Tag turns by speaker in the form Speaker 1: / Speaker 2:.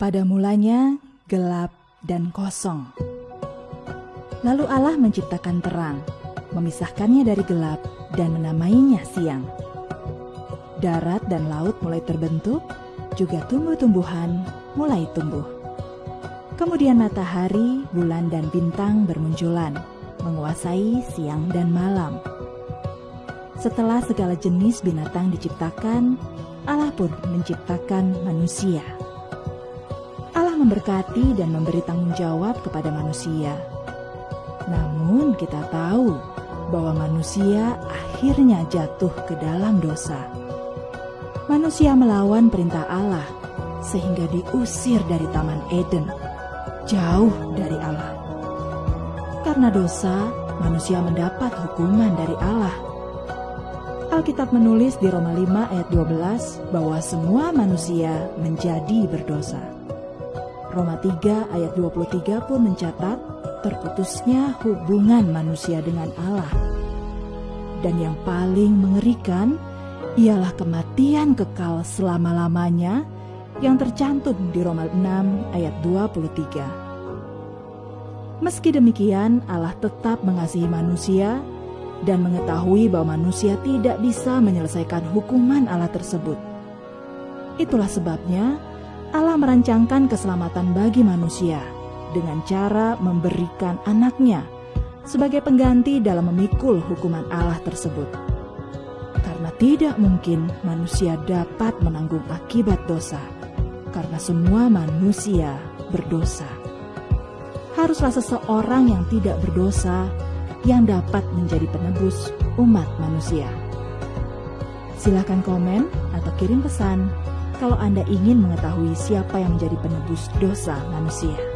Speaker 1: Pada mulanya gelap dan kosong. Lalu Allah menciptakan terang, memisahkannya dari gelap dan menamainya siang. Darat dan laut mulai terbentuk, juga tumbuh-tumbuhan mulai tumbuh. Kemudian matahari, bulan, dan bintang bermunculan, menguasai siang dan malam. Setelah segala jenis binatang diciptakan, Allah pun menciptakan manusia memberkati dan memberi tanggung jawab kepada manusia. Namun, kita tahu bahwa manusia akhirnya jatuh ke dalam dosa. Manusia melawan perintah Allah sehingga diusir dari Taman Eden, jauh dari Allah. Karena dosa, manusia mendapat hukuman dari Allah. Alkitab menulis di Roma 5 ayat 12 bahwa semua manusia menjadi berdosa. Roma 3 ayat 23 pun mencatat terputusnya hubungan manusia dengan Allah. Dan yang paling mengerikan ialah kematian kekal selama-lamanya yang tercantum di Roma 6 ayat 23. Meski demikian, Allah tetap mengasihi manusia dan mengetahui bahwa manusia tidak bisa menyelesaikan hukuman Allah tersebut. Itulah sebabnya Allah merancangkan keselamatan bagi manusia dengan cara memberikan anaknya sebagai pengganti dalam memikul hukuman Allah tersebut. Karena tidak mungkin manusia dapat menanggung akibat dosa, karena semua manusia berdosa. Haruslah seseorang yang tidak berdosa yang dapat menjadi penebus umat manusia. Silakan komen atau kirim pesan kalau Anda ingin mengetahui siapa yang menjadi penebus dosa manusia.